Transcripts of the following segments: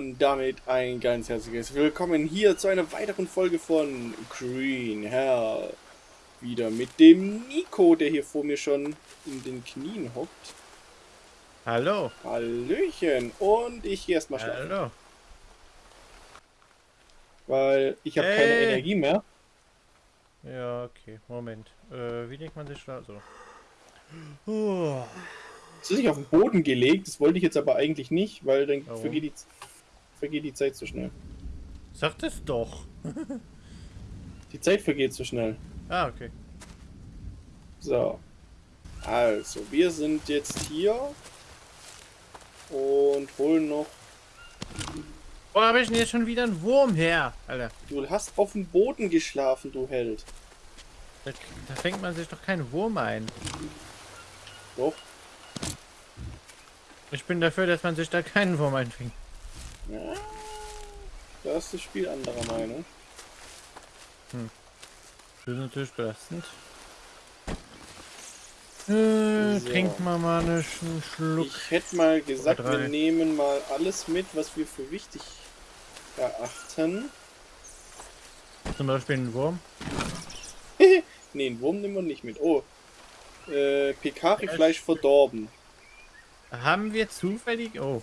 Und damit ein ganz herzliches Willkommen hier zu einer weiteren Folge von Green Hell. Wieder mit dem Nico, der hier vor mir schon in den Knien hockt. Hallo. Hallöchen. Und ich gehe erstmal schlafen. Hallo. Weil ich habe keine Hey. Energie mehr. Ja, okay. Moment. Äh, wie legt man sich da so? Oh. Es ist sich auf den Boden gelegt. Das wollte ich jetzt aber eigentlich nicht, weil dann Warum? vergeht die, vergeht die Zeit zu schnell. Sag das doch. Die Zeit vergeht zu schnell. Ah, okay. So. Also, wir sind jetzt hier und holen noch. Wo habe ich denn jetzt schon wieder einen Wurm her? Alter, Du hast auf dem Boden geschlafen, du Held. da, da fängt man sich doch keinen Wurm ein. Doch. Ich bin dafür, dass man sich da keinen Wurm einfängt. Ja. Da ist das Spiel anderer Meinung. Das ist natürlich belastend. Äh, So. Trinken wir mal einen Sch- Schluck. Ich hätte mal gesagt, wir nehmen mal alles mit, was wir für wichtig erachten. Zum Beispiel einen Wurm. Ne, einen Wurm nehmen wir nicht mit. Oh. Äh, Pekari-Fleisch verdorben. Haben wir zufällig... Oh.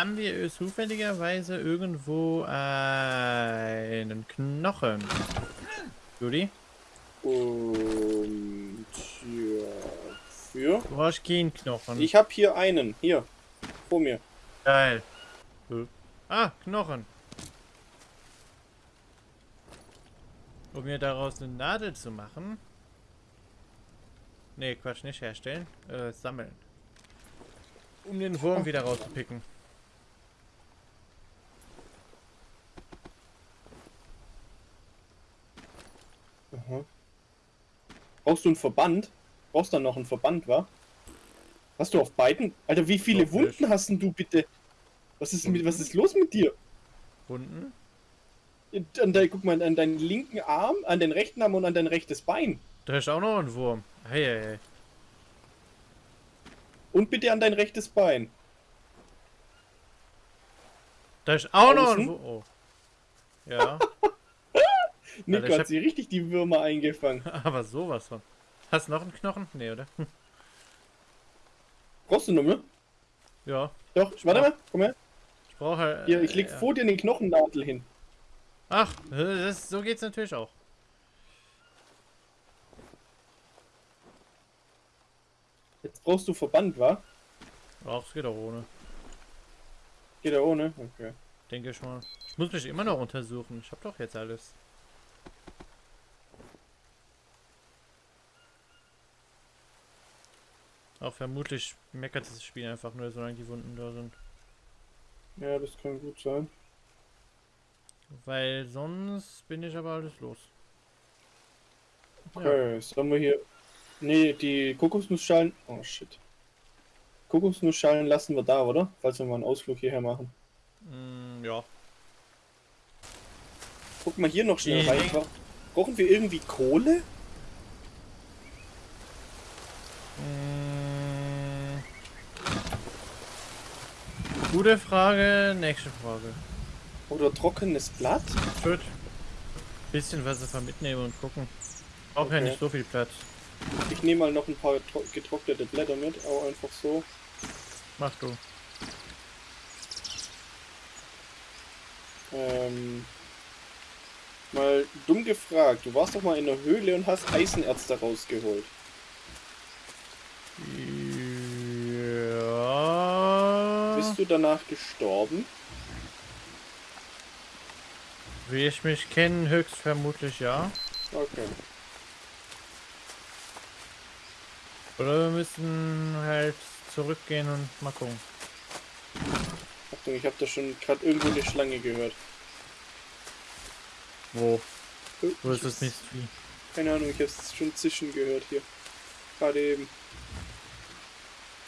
Haben wir zufälligerweise irgendwo einen Knochen? Judy? Und ja, für. Du hast keinen Knochen. Ich habe hier einen. Hier. Vor mir. Geil. Ah, Knochen. Um mir daraus eine Nadel zu machen. Nee, Quatsch, nicht herstellen. Äh, sammeln. Um den Wurm wieder rauszupicken. Aha. Brauchst du einen Verband? Brauchst dann noch einen Verband, wa? Hast du auf beiden? Alter, wie viele Doch Wunden hast denn du bitte? Was ist, mit, was ist los mit dir? Wunden? An dein, guck mal, an deinen linken Arm, an den rechten Arm und an dein rechtes Bein. Da ist auch noch ein Wurm. Hey, hey, hey. Und bitte an dein rechtes Bein. Da ist auch noch Außen? ein Wurm. Oh. Ja, Nico ich hat hab- sie richtig die Würmer eingefangen. aber sowas von. Hast du noch einen Knochen? Nee, oder? Brauchst du noch mehr? Ja. Doch, warte mal, komm her. Ich brauche halt. Hier, ich leg ja. vor dir den Knochennadel hin. Ach, das, so geht's natürlich auch. Jetzt brauchst du Verband, wa? Ach, es geht auch ohne. Geht er ohne? Okay. Denke ich mal. Ich muss mich immer noch untersuchen. Ich habe doch jetzt alles. Auch vermutlich meckert das Spiel einfach nur, solange die Wunden da sind. Ja, das kann gut sein. Weil sonst bin ich aber alles los. Ja. Okay, jetzt haben wir hier. Nee, die Kokosnussschalen. Oh shit. Kokosnussschalen lassen wir da, oder? Falls wir mal einen Ausflug hierher machen. Mm, ja. Guck mal hier noch schnell rein. Bra- Brauchen wir irgendwie Kohle? Gute Frage, nächste Frage. Oder trockenes Blatt? Würde bisschen was davon mitnehmen und gucken. Auch ja Okay. nicht so viel Platz. Ich nehme mal noch ein paar tro- getrocknete Blätter mit, auch einfach so. Mach du. Ähm, mal dumm gefragt, du warst doch mal in der Höhle und hast Eisenerz da rausgeholt. Bist du danach gestorben? Wie ich mich kenne, höchstvermutlich ja. Okay. Oder wir müssen halt zurückgehen und mal gucken. Achtung, ich habe da schon gerade irgendwo eine Schlange gehört. Wo? Äh, Wo ist das Mystery? Keine Ahnung, ich habe es schon zischen gehört hier. Gerade eben.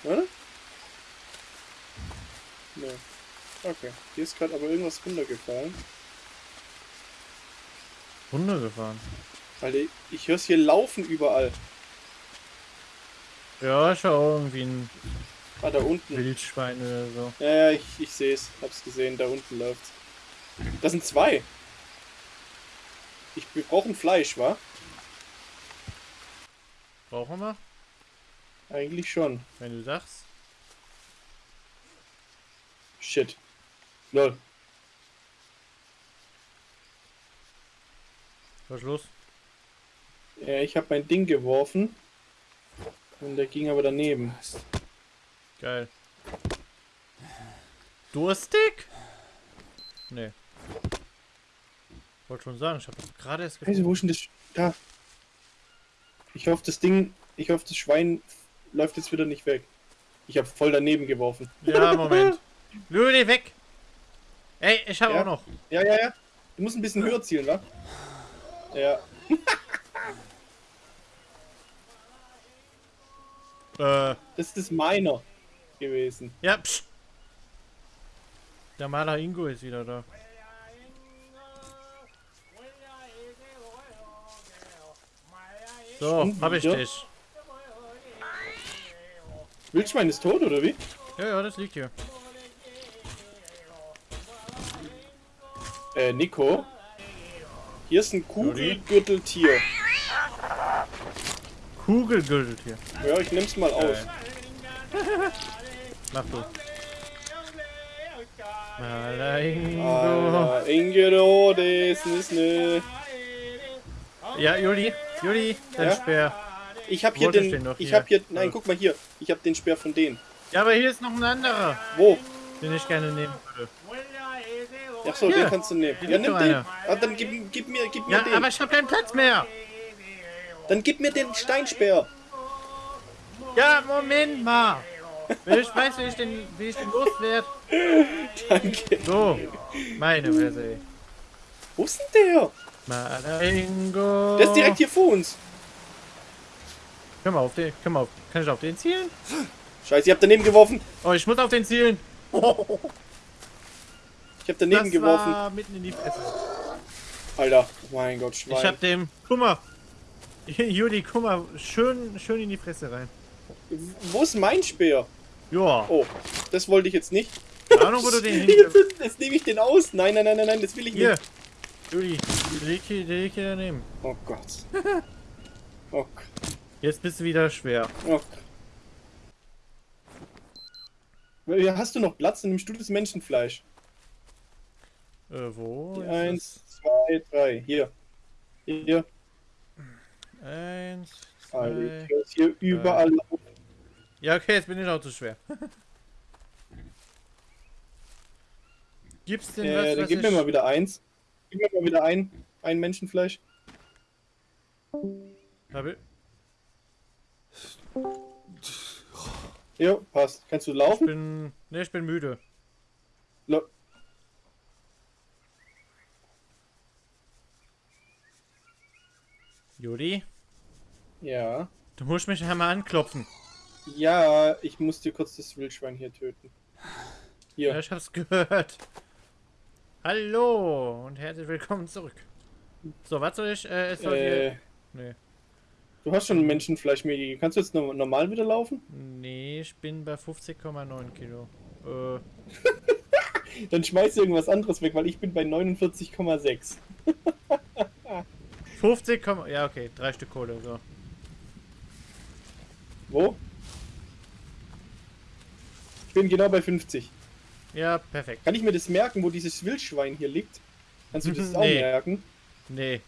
Oder? Ne. Okay. Hier ist gerade aber irgendwas runtergefallen. Runtergefahren. Alter, ich höre es hier laufen überall. Ja, ich war irgendwie ein Ah, da unten. Wildschwein oder so. Ja, ja, ich, ich sehe es. Hab's gesehen. Da unten läuft's. Das sind zwei. Ich, wir brauchen Fleisch, wa? Brauchen wir? Eigentlich schon. Wenn du sagst. Shit. Lol. Was ist los? Ja, ich habe mein Ding geworfen. Und der ging aber daneben. Geil. Durstig? Nee. Wollte schon sagen, ich habe gerade erst Scheiße, wo ist denn das? Da. Ich hoffe, das Ding, ich hoffe, das Schwein läuft jetzt wieder nicht weg. Ich habe voll daneben geworfen. Ja, Moment. Lüde, weg! Ey, ich habe Ja? auch noch. Ja, ja, ja. Du musst ein bisschen höher zielen, wa? Ja. Äh, Das ist meiner gewesen. ja, psch. Der Maler Ingo ist wieder da. So, hab ich dich. Wildschwein ist tot, oder wie? Ja, ja, das liegt hier. Äh, Nico. Hier ist ein Kugelgürteltier. Kugelgürtel hier. Ja, ich nehm's mal aus. Mach du. Alter, Ingero, das ist ne. Ja, Juli, Juli, dein Ja? Speer. Ich hab hier ich den. noch ich hier? hab hier. Nein, guck mal hier. Ich hab den Speer von denen. Ja, aber hier ist noch ein anderer, Wo? den ich gerne nehmen würde. Ach so, den kannst du nehmen. Ja, nimm den. Ah, dann gib, gib mir, gib mir Ja, den. aber ich habe keinen Platz mehr. Dann gib mir den Steinspeer. Ja, Moment mal. Ich weiß, wie ich den, wie ich den loswerde. Danke. So, meine Fresse. Wo ist denn der? Maringo. Der ist direkt hier vor uns. Komm mal auf den, komm mal auf. Kann ich auf den zielen? Scheiße, ich hab daneben geworfen. Oh, ich muss auf den zielen. Ich hab daneben das geworfen. war mitten in die Fresse. Alter, mein Gott, Schwein. Ich hab dem, guck mal. Juli, guck mal, schön, schön in die Fresse rein. Wo ist mein Speer? Ja, Oh, das wollte ich jetzt nicht. keine Ahnung, wo du den hin... Jetzt, jetzt nehme ich den aus. Nein, nein, nein, nein, nein, das will ich Hier, nicht. Juli, liegt hier, liegt hier daneben. Oh Gott. Oh, Gott. Jetzt bist du wieder schwer. oh. Hast du noch Platz? Dann nimmst du das Menschenfleisch. Äh, wo? Eins, zwei, drei. Hier. Hier. es? Eins, zwei. Alter, ist hier überall. Ja, okay, jetzt bin ich auch zu schwer. Gibt's denn was, Äh, was gib ich... mir mal wieder eins. Gib mir mal wieder ein. Ein Menschenfleisch. Hab ich... Ja, passt. Kannst du Ich laufen? bin... Ne, ich bin müde. Lo Juli, ja. du musst mich einmal anklopfen. Ja, ich muss dir kurz das Wildschwein hier töten. Ja, Hier. ich hab's gehört. Hallo und herzlich willkommen zurück. So, was soll ich... Äh, soll Äh, hier... Nee. du hast schon Menschenfleisch mir gegeben. Kannst du jetzt no normal wieder laufen? Nee, ich bin bei 50,9 Kilo. Äh, Dann schmeiß irgendwas anderes weg, weil ich bin bei 49,6. 50, Komma- ja okay, drei Stück Kohle, so. Wo? Ich bin genau bei 50. Ja, perfekt. Kann ich mir das merken, wo dieses Wildschwein hier liegt? Kannst du das auch Nee. merken? Nee.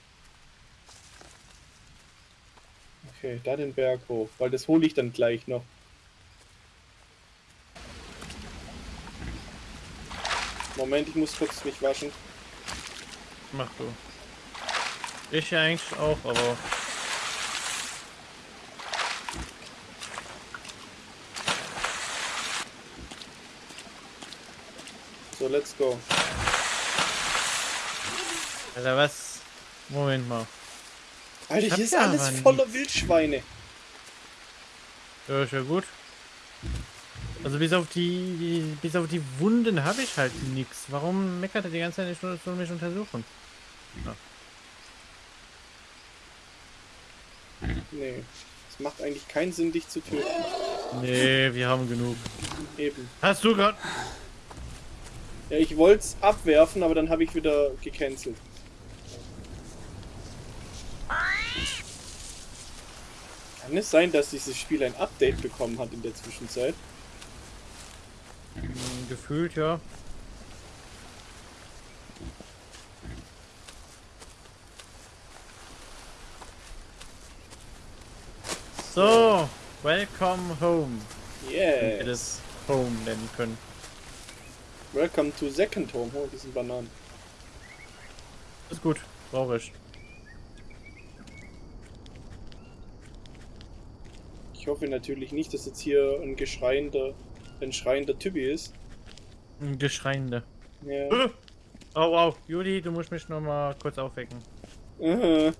Okay, da den Berg hoch, weil das hole ich dann gleich noch. Moment, ich muss kurz mich waschen. Mach du. Ich ja eigentlich auch, aber. So, let's go. Alter, was? Moment mal. Alter, hier ist ja alles voller Wildschweine. Ja, ist ja gut. Also bis auf die, die bis auf die Wunden habe ich halt nichts. Warum meckert er die ganze Zeit nicht nur soll mich untersuchen? Nee, es macht eigentlich keinen Sinn, dich zu töten. Nee, wir haben genug. Eben. Hast du gerade... Ja, ich wollte es abwerfen, aber dann habe ich wieder gecancelt. Kann es sein, dass dieses Spiel ein Update bekommen hat in der Zwischenzeit? Hm, Gefühlt, ja. So, welcome home. Wenn wir das Home nennen können. Welcome to Second Home. Oh, das sind Bananen. Ist gut, brauche ich. Ich hoffe natürlich nicht, dass jetzt hier ein geschreiender, ein schreiender Typi ist. Ein Geschreiende. Ja. Äh. Oh wow, Juli, du musst mich noch mal kurz aufwecken. Aha.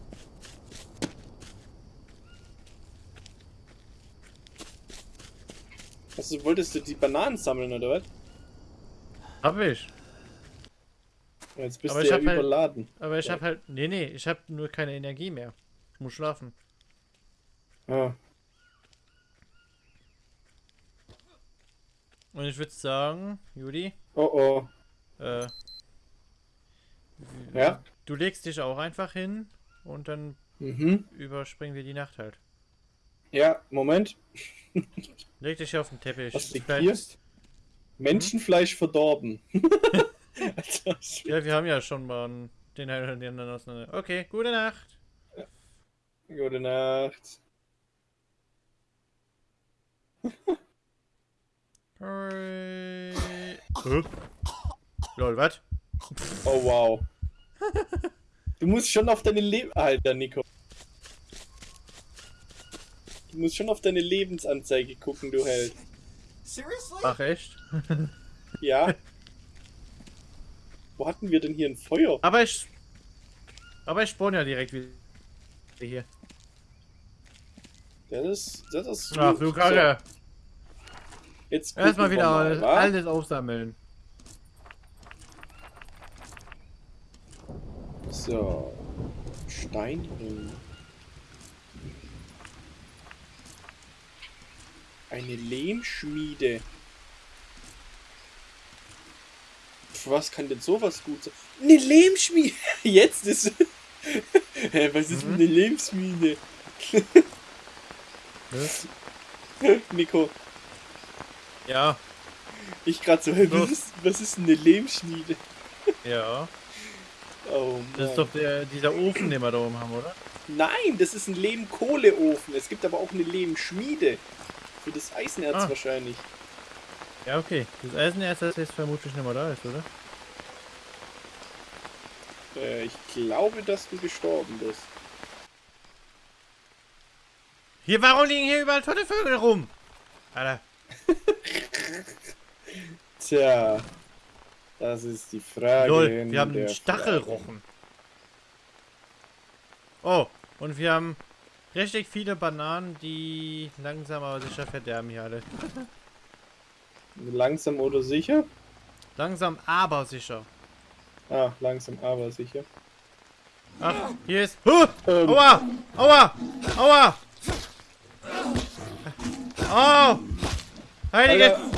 Also wolltest du die Bananen sammeln oder was? Hab ich. Ja, Jetzt bist Aber du ich ja halt- überladen. Aber ich Ja. hab halt. Nee, nee, ich hab nur keine Energie mehr. Ich muss schlafen. Ah. Und ich würde sagen, Juli, Oh oh. äh. Ja? Du legst dich auch einfach hin und dann Mhm. überspringen wir die Nacht halt. Ja, Moment. Leg dich auf den Teppich. Was hier? Menschenfleisch verdorben. Alter, Ja, wir haben ja schon mal den einen oder den anderen auseinander. Okay, gute Nacht. Gute Nacht. Lol, was? Oh wow. Du musst schon auf deine Leben. Alter, Nico. Du musst schon auf deine Lebensanzeige gucken, du Held. Seriously? Ach echt? Ja. Wo hatten wir denn hier ein Feuer? Aber ich. Aber ich spawn ja direkt wieder hier. Das ist. Das ist. Ach gut. du Kacke. Jetzt Erstmal wieder mal, alles aufsammeln. So. Steinring. Eine Lehmschmiede. Für was kann denn sowas gut sein? Eine Lehmschmiede! Jetzt ist. Was ist Mhm. eine Lehmschmiede? Nico, Ja, ich hä, So. was ist, was ist eine Lehmschmiede? ja. Oh Mann. Das ist doch der, dieser Ofen, den wir da oben haben, oder? Nein, das ist ein Lehmkohleofen. Es gibt aber auch eine Lehmschmiede. Für das Eisenerz Ah. wahrscheinlich. Ja, okay. Das Eisenerz, das jetzt vermutlich nicht mehr da ist, oder? Äh, ich glaube, dass du gestorben bist. Hier, warum liegen hier überall tote Vögel rum? Alter. Tja, das ist die Frage. Lol, wir haben einen Stachelrochen. Oh, und wir haben richtig viele Bananen, die langsam aber sicher verderben hier alle. Langsam oder sicher? Langsam aber sicher. Ah, langsam aber sicher. Ach, hier ist... Huh! Ähm, Aua! Aua! Aua! Oh! Heilige... Alter.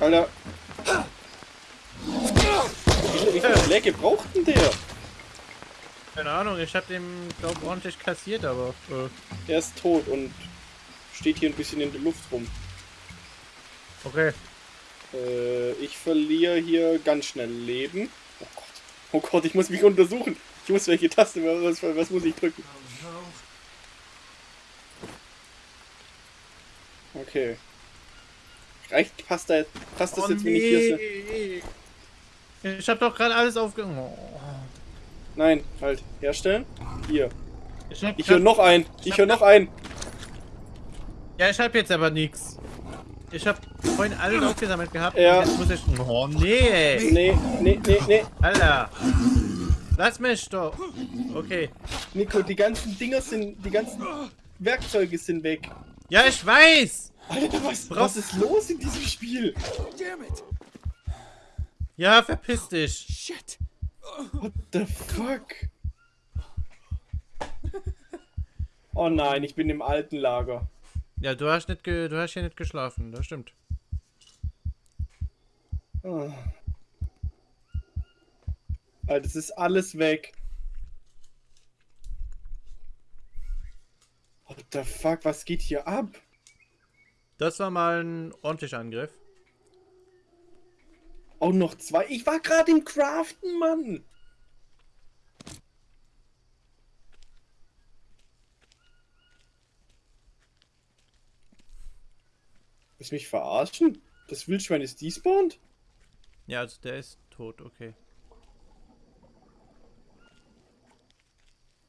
Alter. Wie viele, wie Schläge braucht denn der? Keine Ahnung, ich hab den, glaub ordentlich kassiert, aber... Äh, Der ist tot und steht hier ein bisschen in der Luft rum. okay. Äh, ich verliere hier ganz schnell Leben. Oh Gott. Oh Gott, ich muss mich untersuchen. Ich muss welche Taste, was, was muss ich drücken? Okay. Reicht, passt, da, passt das Oh, jetzt, wenn ich hier... nee. Ich hab doch gerade alles aufge... Oh. Nein, halt. Herstellen. Hier. Ich Ich höre noch ein. Ich höre noch ein. Ja, ich hab jetzt aber nichts. Ich hab vorhin alles aufgesammelt gehabt. Ja. Jetzt muss ich... Oh, nee, ey. Nee, nee, nee, nee. Alter. Lass mich doch. Okay. Nico, die ganzen Dinger sind... Die ganzen Werkzeuge sind weg. Ja, ich weiß. Alter, was, was ist los in diesem Spiel? Damn it! Ja, verpiss dich. Shit! What the fuck? Oh nein, ich bin im alten Lager. Ja, du hast nicht, ge du hast hier nicht geschlafen, das stimmt. Ah. Alter, das ist alles weg. What the fuck, was geht hier ab? Das war mal ein ordentlicher Angriff. Auch noch zwei. Ich war gerade im Craften, Mann. Willst mich verarschen? Das Wildschwein ist despawned? Ja, also der ist tot, okay.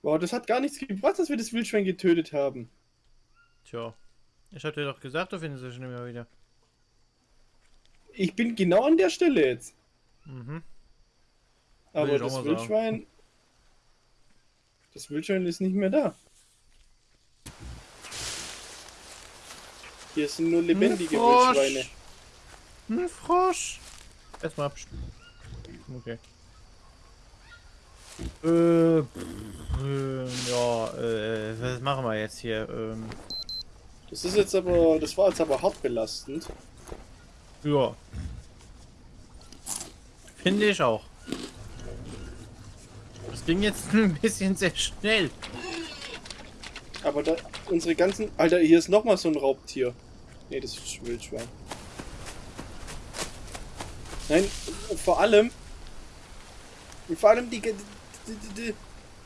Wow, das hat gar nichts gebracht, dass wir das Wildschwein getötet haben. Tja. Ich hab dir doch gesagt, du findest es schon immer wieder. Ich bin genau an der Stelle jetzt. Mhm. Aber das mal sagen. Wildschwein. Das Wildschwein ist nicht mehr da. Hier sind nur lebendige Frosch. Wildschweine. Ein Frosch. Erstmal absch... Okay. Äh, ähm, ja, äh, was machen wir jetzt hier? Ähm, Das ist jetzt aber. Das war jetzt aber hart belastend. Ja. Finde ich auch. Das ging jetzt ein bisschen sehr schnell. Aber da. Unsere ganzen. Alter, hier ist nochmal so ein Raubtier. Nee, das ist ein Wildschwein. Nein, vor allem. Vor allem die. die, die, die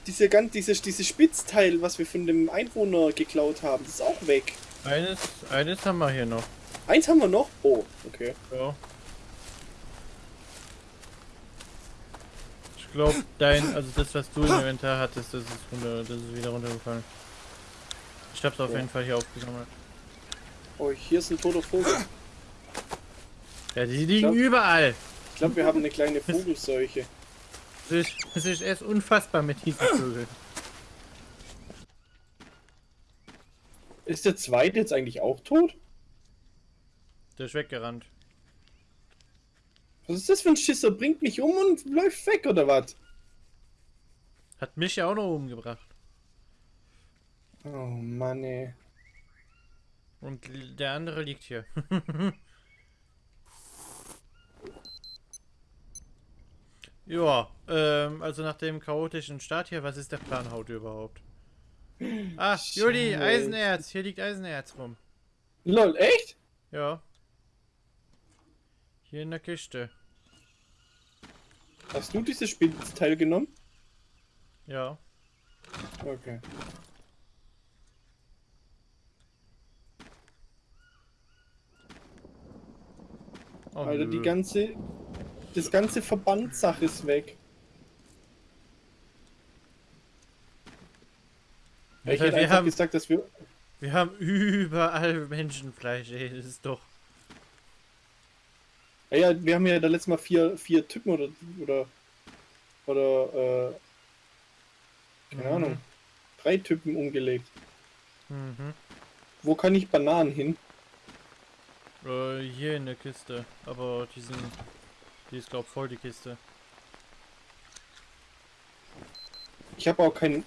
diese ganz, dieses, dieses Spitzteil, was wir von dem Einwohner geklaut haben, das ist auch weg. Eines, eines haben wir hier noch. Eins haben wir noch. Oh, okay. Ja. Ich glaube, dein, also das, was du im Inventar hattest, das ist, runter, das ist wieder runtergefallen. Ich hab's auf Ja. jeden Fall hier aufgesammelt. Oh, hier ist ein toter Vogel. Ja, die liegen glaub- überall. Ich glaube, wir haben eine kleine Vogelseuche. Das ist, das ist erst unfassbar mit diesen Vögeln. Ist der zweite jetzt eigentlich auch tot? Der ist weggerannt. Was ist das für ein Schisser? Bringt mich um und läuft weg oder was? Hat mich ja auch noch umgebracht. Oh Mann, ey. Und der andere liegt hier. ja, ähm, also nach dem chaotischen Start hier, was ist der Plan heute überhaupt? Ah, Juli. Eisenerz. Hier liegt Eisenerz rum. Lol, echt? Ja. Hier in der Kiste. Hast du dieses Spitzteil genommen? Ja. Okay. Oh, Alter, die ganze. Das ganze Verbandssache ist weg. Ich Alter, hätte wir, haben, gesagt, dass wir. wir haben überall Menschenfleisch, ey. Das ist doch. Ja, ja, wir haben ja da letztes Mal vier, vier Typen oder. Oder. Oder. Äh, keine Mhm. Ahnung. Drei Typen umgelegt. Mhm. Wo kann ich Bananen hin? Äh, hier in der Kiste. Aber die sind. Die ist, glaub voll die Kiste. Ich habe auch keinen.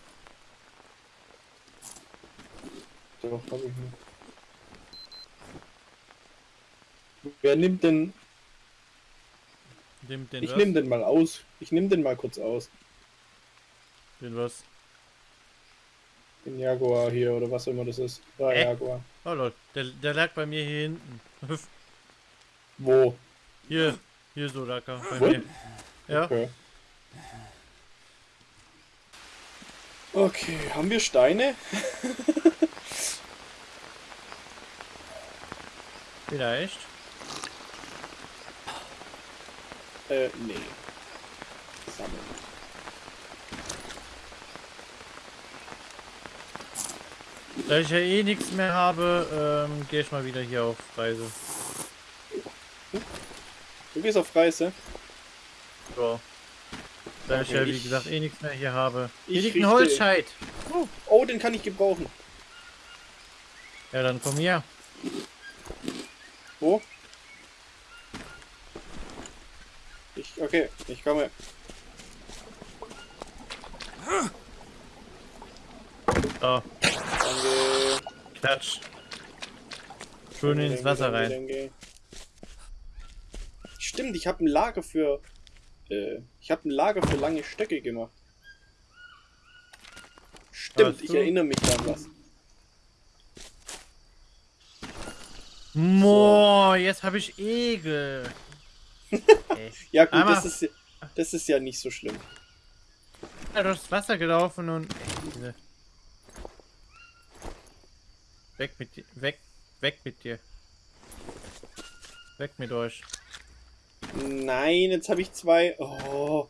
Doch, hab ich nicht. Wer nimmt denn. Den, den Ich was? nehme den mal aus. Ich nehme den mal kurz aus. Den was? Den Jaguar hier oder was immer das ist. Da, Äh? Jaguar. Oh lol, der, der lag bei mir hier hinten. Wo? hier, hier so lag er bei Wo? mir. Ja, Okay. Okay, haben wir Steine? vielleicht. Äh, nee. Sammeln. Da ich ja eh nichts mehr habe, ähm, gehe ich mal wieder hier auf Reise. Du gehst auf Reise. So. Da ich Okay, ja wie ich- gesagt eh nichts mehr hier habe. Hier ich liegt ein Holzscheit. Oh, den kann ich gebrauchen. Ja, dann komm her. Wo? Ich, okay, ich komme. Da, Danke. klatsch. Schön ins Wasser rein. Denke. Stimmt, ich habe ein Lager für. Äh, ich habe ein Lager für lange Stöcke gemacht. Stimmt, ich erinnere mich an was. Moa, jetzt habe ich Egel. Ja gut, Einmal- das ist, ja- das ist ja nicht so schlimm. Ja, durchs Wasser gelaufen und. Ey, Weg mit dir. Weg. Weg mit dir. Weg mit euch. Nein, jetzt habe ich zwei. Oh,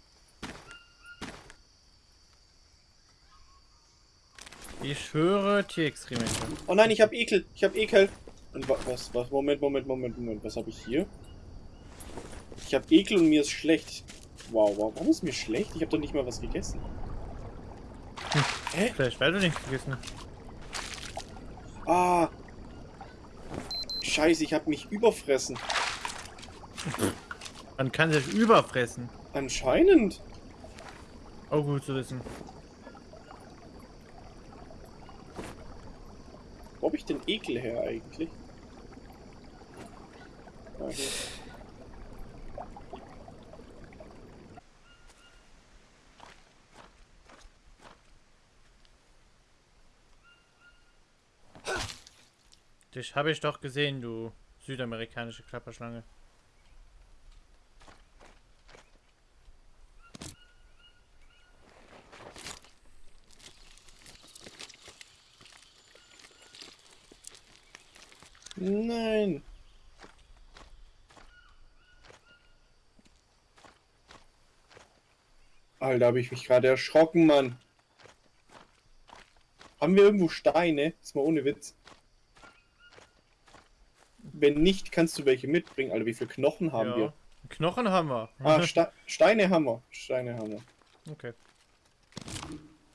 Ich höre Tierexkremente. oh nein, ich habe Ekel. Ich habe Ekel. Und wa was, was? Moment, Moment, Moment, Moment. Was habe ich hier? Ich habe Ekel und mir ist schlecht. Wow, wow. Warum ist mir schlecht? Ich habe doch nicht mal was gegessen. Hä? Vielleicht, weil du nichts gegessen hast. Ah. Scheiße, ich habe mich überfressen. Man kann sich überfressen. Anscheinend. Auch gut zu wissen. Wo habe ich den Ekel her eigentlich? Ah, Dich habe ich doch gesehen, du südamerikanische Klapperschlange. Nein. Alter, habe ich mich gerade erschrocken, Mann. Haben wir irgendwo Steine? Ist mal ohne Witz. Wenn nicht, kannst du welche mitbringen. Alter, wie viele Knochen haben ja. wir? Knochen haben wir. Ah, Ste Steine haben wir. Steine haben wir. okay.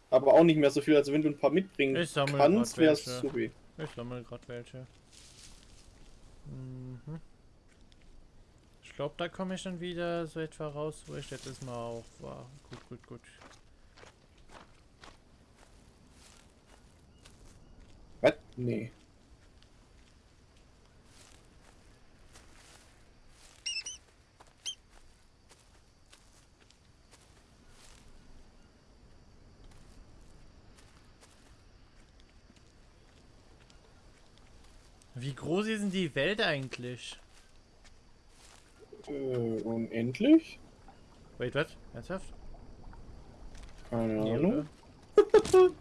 Aber auch nicht mehr so viel. Also wenn du ein paar mitbringen Ich sammle kannst, wäre supi. Ich sammle gerade welche. Mhm. Ich glaube, da komme ich dann wieder so etwa raus, wo ich letztes Mal auch war. Gut, gut, gut. Was? Nee. Wie groß ist denn die Welt eigentlich? Äh, unendlich? Wait, was? Ernsthaft? Keine Nee, Ahnung.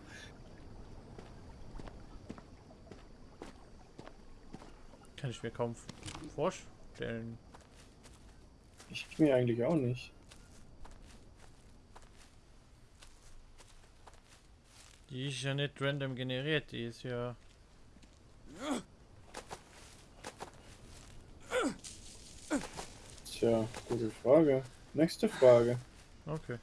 Kann ich mir kaum vorstellen. Ich mir eigentlich auch nicht. Die ist ja nicht random generiert, die ist ja. Tja, gute Frage. Nächste Frage. Okay.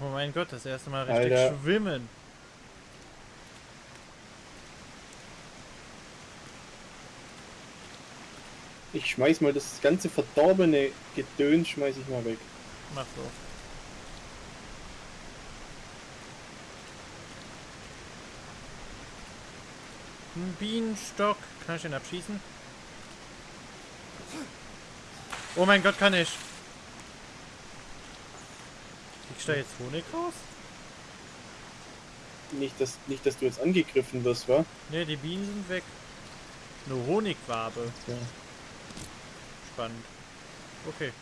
Oh mein Gott, das erste Mal richtig Alter. schwimmen. Ich schmeiß mal das ganze verdorbene Gedöns, schmeiß ich mal weg. Mach so. Ein Bienenstock. Kann ich den abschießen? Oh mein Gott, kann ich. Kriegst du da jetzt Honig raus? Nicht, dass, nicht, dass du jetzt angegriffen wirst, wa? Ne, die Bienen sind weg. Eine Honigwabe. Ja. Spannend. Okay.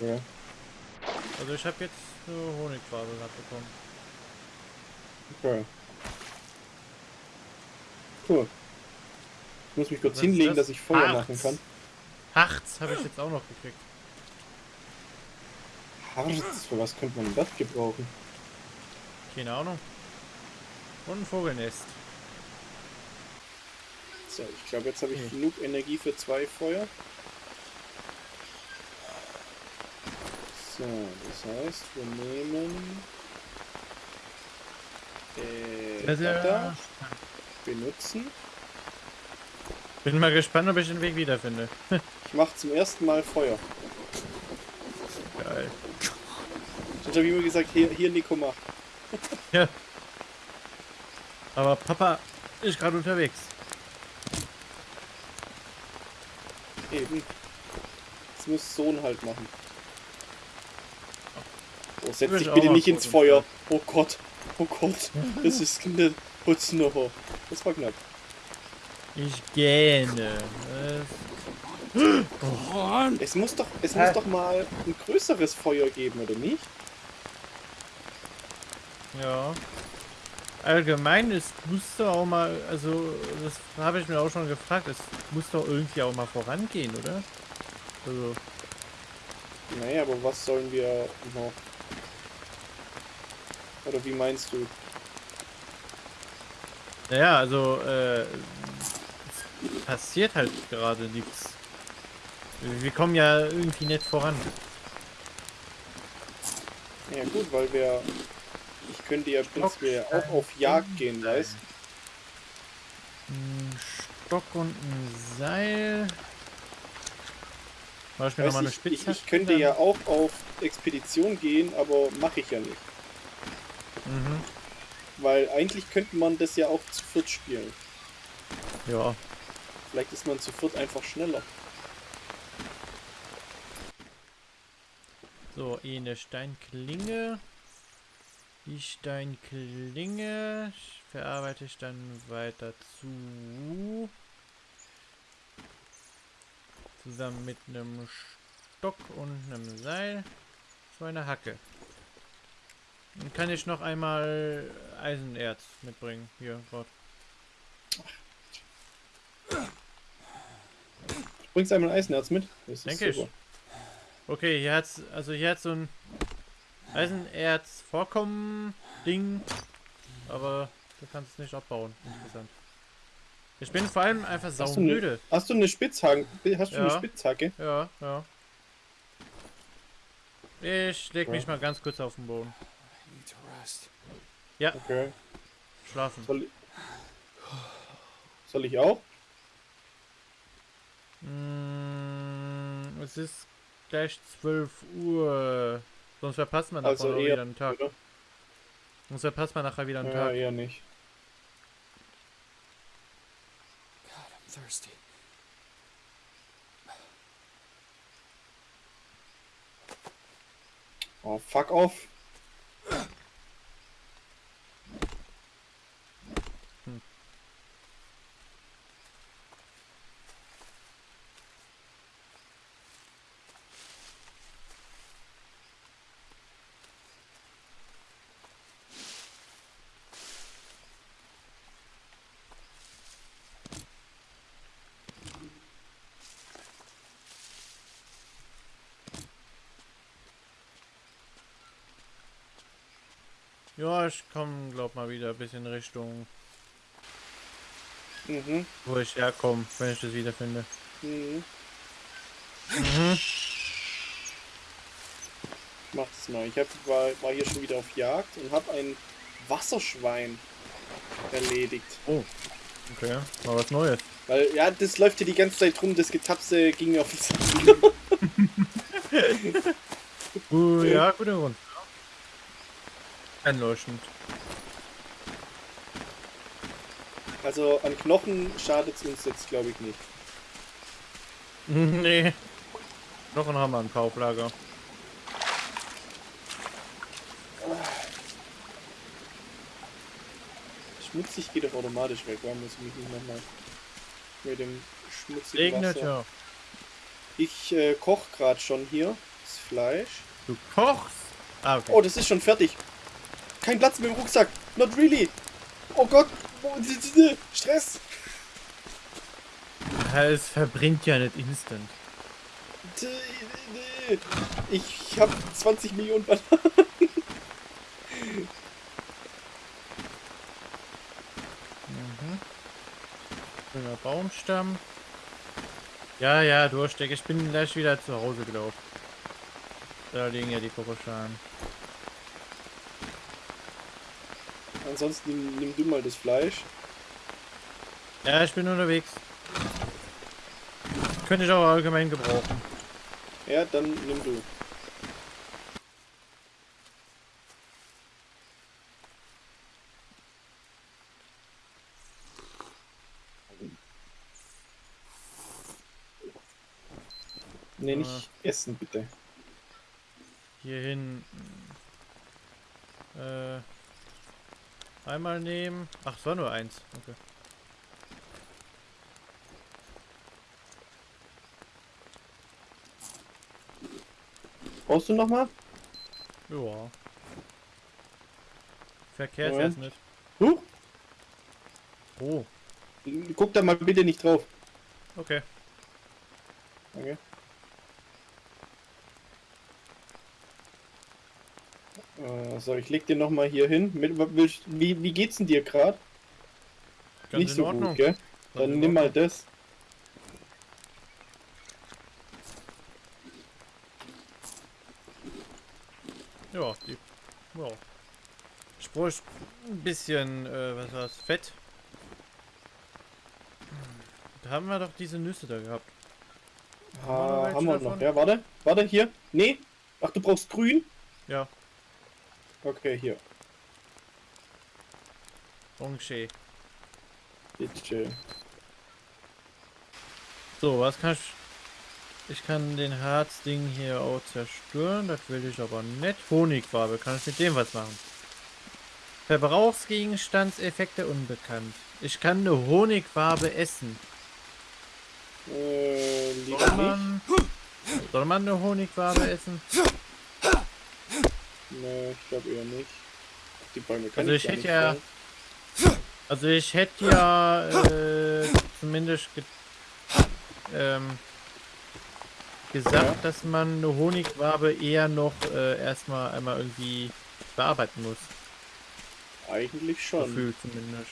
Okay. Also ich habe jetzt eine Honigwabe gerade bekommen. okay. Cool. Ich muss mich kurz Was hinlegen, das? dass ich Feuer Harz. machen kann. Harz habe ich jetzt auch noch gekriegt. Harz, für was könnte man das gebrauchen? Keine Ahnung. Und ein Vogelnest. So, ich glaube, jetzt habe ich Okay. genug Energie für zwei Feuer. So, das heißt, wir nehmen äh, Butter, benutzen. Bin mal gespannt, ob ich den Weg wiederfinde. Ich mache zum ersten Mal Feuer. Geil. Ich habe immer gesagt, hier, hier Nico mach. Ja. Aber Papa ist gerade unterwegs. Eben. Das muss Sohn halt machen. Oh, setz dich ich bitte nicht ins. Feuer. Oh Gott. Oh Gott. Das ist ne Putznocher. Das war knapp. Ich gähne. Äh, Es muss doch, es muss doch mal ein größeres Feuer geben, oder nicht? Ja. Allgemein, es muss auch mal, also das habe ich mir auch schon gefragt, es muss doch irgendwie auch mal vorangehen, oder? Also, Naja, aber was sollen wir noch? Oder wie meinst du? naja, also, äh, es passiert halt gerade nichts. Wir kommen ja irgendwie nicht voran. Ja gut, weil wir... Ich könnte ja prinzipiell auch auf Jagd gehen, weißt Ein Stock und ein Seil. Mir Weißt nochmal eine ich, ich, ich könnte dann? ja auch auf Expedition gehen, aber mache ich ja nicht. Mhm. Weil eigentlich könnte man das ja auch zu viert spielen. Ja. Vielleicht ist man zu viert einfach schneller. So, eh eine Steinklinge. Die Steinklinge verarbeite ich dann weiter zu. Zusammen mit einem Stock und einem Seil. So eine Hacke. Dann kann ich noch einmal Eisenerz mitbringen. Hier, Gott. Bringst du einmal Eisenerz mit? Das ist Denke ich. Okay, hier hat's, also hier hat so ein Eisenerz Vorkommen Ding, aber du kannst es nicht abbauen. Interessant. Ich bin vor allem einfach eine, saumüde. hast du eine Spitzhacke? Hast du eine Ja. Spitzhacke? Ja, ja. Ich leg mich Ja. mal ganz kurz auf den Boden. Rest. Okay. Schlafen. Soll, soll ich auch? Mm, es ist gleich 12 Uhr. Sonst verpasst man Also nachher wieder einen Tag. oder? Sonst verpasst man nachher wieder einen Ja, Tag. eher nicht. God, I'm thirsty. Oh, fuck off. Ja, ich komme, glaub mal wieder ein bisschen Richtung, Mhm. wo ich herkomme, wenn ich das wiederfinde. Mhm. Mhm. Ich mach das mal. Ich hab, war, war hier schon wieder auf Jagd und habe ein Wasserschwein erledigt. Oh, okay, mal was Neues. Weil, ja, das läuft hier die ganze Zeit rum, das Getapse ging mir auf den Sack. Uh, ja, guter Grund. Einleuchtend. Also an Knochen schadet es uns jetzt, glaube ich, nicht. nee. Knochen haben wir ein paar auf Lager. Schmutzig geht doch automatisch weg, weil muss ich mich nicht nochmal mit dem schmutzigen Wasser... ja. Ich äh, koch gerade schon hier das Fleisch. Du kochst? Ah, okay. Oh, das ist schon fertig. Kein Platz mehr im Rucksack. Not really. Oh Gott. Stress. Ja, Es verbrennt ja nicht instant. Ich habe 20 Millionen Bananen. Mhm. Schöner Baumstamm. Ja, ja, Durchsteck. Ich bin gleich wieder zu Hause gelaufen. Da liegen ja die Kokoschalen. Ansonsten nimm, nimm du mal das Fleisch. Ja, ich bin unterwegs. könnte ich auch allgemein gebrauchen. Ja, dann nimm du. Nee, nicht essen, bitte. Hier hin. Äh, einmal nehmen. Ach, es war nur eins. Okay. Brauchst du noch mal? Ja. Verkehrt jetzt nicht. Huch, Oh, guck da mal bitte nicht drauf. okay. Okay. Äh, so, ich leg dir noch mal hier hin. Mit, wie, wie geht's denn dir gerade? Nicht so Ordnung. gut, gell? Dann nimm mal das. Ja, die. Ja. Ich bräuchte ein bisschen, äh, was war's? Fett. Da haben wir doch diese Nüsse da gehabt. Ha, welche haben wir davon? noch. Ja, warte. Warte, hier. Nee. Ach, du brauchst grün? Ja, Okay, hier. Orange. Bitte. So, was kann ich... Ich kann den Harzding hier auch zerstören, das will ich aber nicht. Honigfarbe, kann ich mit dem was machen? Verbrauchsgegenstandseffekte unbekannt. Ich kann eine Honigfarbe essen. Äh, Soll man, soll man eine Honigfarbe essen? Nee, ich glaube eher nicht. Die Bäume kann Also ich gar hätte ja-. Also ich hätte ja äh, zumindest ge ähm, gesagt, Ja. dass man eine Honigwabe eher noch äh, erstmal einmal irgendwie bearbeiten muss. Eigentlich schon. Gefühlt zumindest.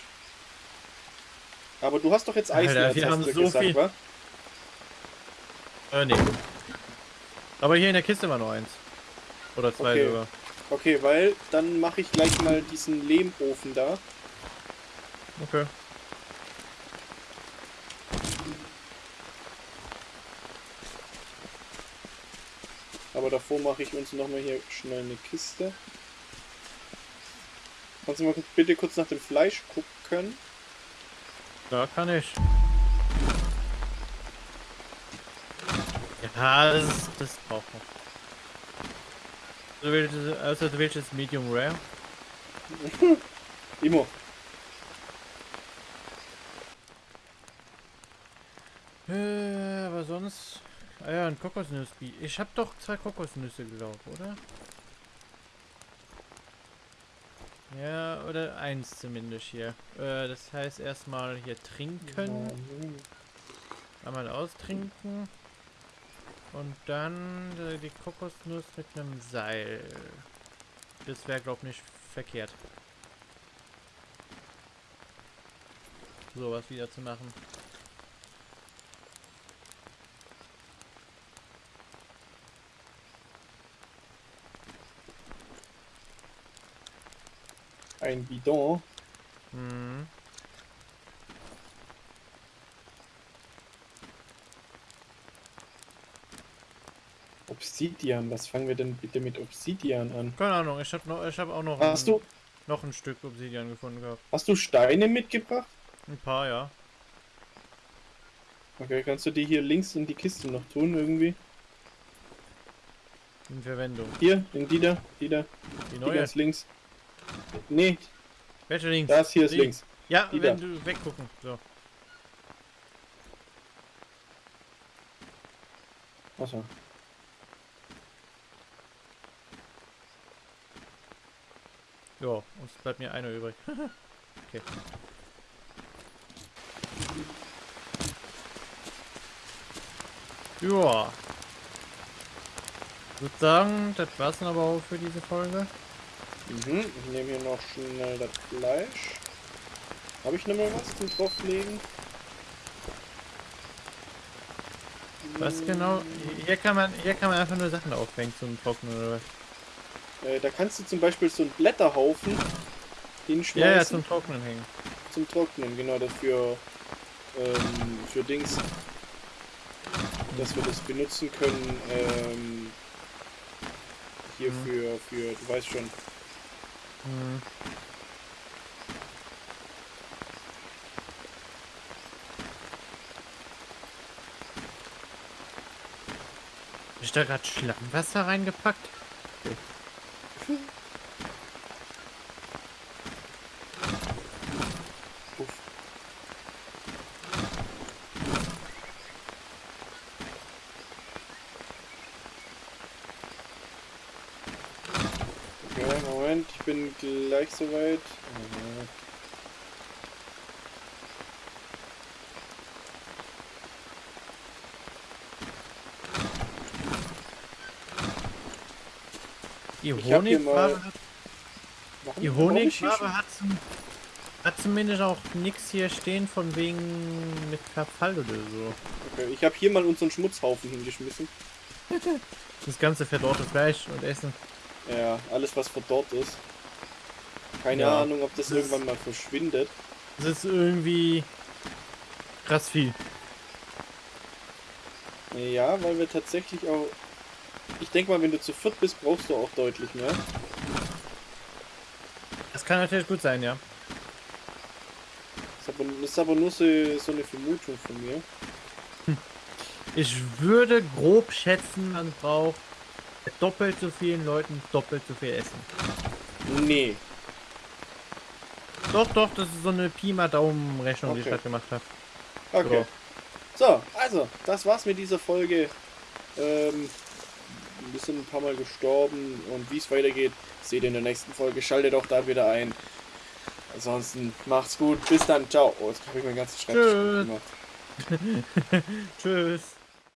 Aber du hast doch jetzt Alter, Eiserz, wir haben so gesagt, viel- wa? Äh, nee. Aber hier in der Kiste war noch eins. Oder zwei Okay. sogar. Okay, weil dann mache ich gleich mal diesen Lehmofen da. Okay. Aber davor mache ich uns nochmal hier schnell eine Kiste. Kannst du mal bitte kurz nach dem Fleisch gucken? Ja, kann ich. Ja, das, ist- das braucht man. Du willst, also du willst es Medium Rare? Immer. Äh, aber sonst... Ah ja, ein Kokosnuss. Ich hab doch zwei Kokosnüsse, glaube oder? Ja, oder eins zumindest hier. Äh, das heißt erstmal hier trinken. Einmal austrinken. Und dann äh, die Kokosnuss mit einem Seil. Das wäre, glaube ich, nicht verkehrt. Sowas wieder zu machen. Ein Bidon. Mhm. Obsidian. Was fangen wir denn bitte mit Obsidian an? Keine Ahnung, ich habe noch, ich habe auch noch Hast ein, du, noch ein Stück Obsidian gefunden gehabt. hast du Steine mitgebracht? Ein paar, ja. Okay, kannst du die hier links in die Kiste noch tun irgendwie? In Verwendung. Hier, in die da, die da, Die die neue. ganz links. Nee, Welche links? das hier ist Die. links. Ja, die wenn da. du weggucken. So. Achso. Ja, und es bleibt mir einer übrig. okay. Ja. Ich würde sagen, das war's dann aber auch für diese Folge. Mhm, ich nehme hier noch schnell das Fleisch. Habe ich noch mal was zum drauflegen? Was genau? Hier kann man, hier kann man einfach nur Sachen aufhängen zum Trocknen oder was? Äh, da kannst du zum Beispiel so einen Blätterhaufen hinschmeißen Ja, ja, zum Trocknen hängen. zum Trocknen, genau, dafür ähm, für Dings. dass wir das benutzen können, ähm, hier Mhm. für, für, du weißt schon, Hm. Hab ich da gerade Schlammwasser reingepackt? Uff. Okay, Moment, ich bin gleich soweit. Äh, Die Honigfarbe die Honigfarbe hat, hat zumindest auch nichts hier stehen von wegen mit Verfall oder so. Okay, ich habe hier mal unseren Schmutzhaufen hingeschmissen. Das ganze verdorrte Fleisch und Essen. Ja, alles was verdorrt ist. Keine Ja. Ahnung, ob das Das- irgendwann mal verschwindet. Das ist irgendwie krass viel. Ja, weil wir tatsächlich auch. Ich denke mal, wenn du zu viert bist, brauchst du auch deutlich mehr. Das kann natürlich gut sein, ja. Das ist aber, das ist aber nur so, so eine Vermutung von mir. Ich würde grob schätzen, man braucht bei doppelt so vielen Leuten doppelt so viel Essen. Nee. Doch, doch, das ist so eine Pi mal Daumen-Rechnung, die ich Okay. gerade gemacht habe. Okay. So, also, das war's mit dieser Folge. Ähm, wir sind ein paar Mal gestorben und wie es weitergeht, seht ihr in der nächsten Folge. Schaltet auch da wieder ein. Ansonsten macht's gut. Bis dann. Ciao. Oh, jetzt habe ich meinen ganzen Schreibtisch Tschüss. gemacht. Tschüss.